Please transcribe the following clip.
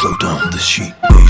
Slow down the sheet, baby.